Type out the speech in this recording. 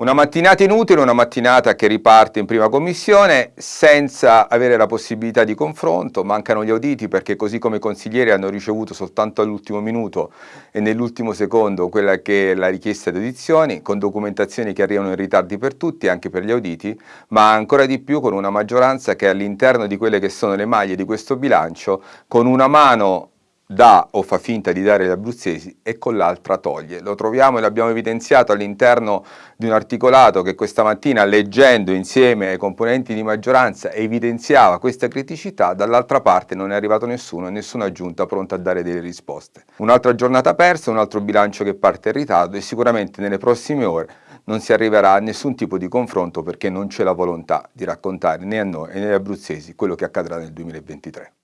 Una mattinata inutile, una mattinata che riparte in prima commissione senza avere la possibilità di confronto, mancano gli auditi perché così come i consiglieri hanno ricevuto soltanto all'ultimo minuto e nell'ultimo secondo quella che è la richiesta di audizioni, con documentazioni che arrivano in ritardi per tutti, anche per gli auditi, ma ancora di più con una maggioranza che all'interno di quelle che sono le maglie di questo bilancio, con una mano dà o fa finta di dare agli abruzzesi e con l'altra toglie. Lo troviamo e l'abbiamo evidenziato all'interno di un articolato che questa mattina leggendo insieme ai componenti di maggioranza evidenziava questa criticità, dall'altra parte non è arrivato nessuno e nessuna giunta pronta a dare delle risposte. Un'altra giornata persa, un altro bilancio che parte in ritardo e sicuramente nelle prossime ore non si arriverà a nessun tipo di confronto perché non c'è la volontà di raccontare né a noi né agli abruzzesi quello che accadrà nel 2023.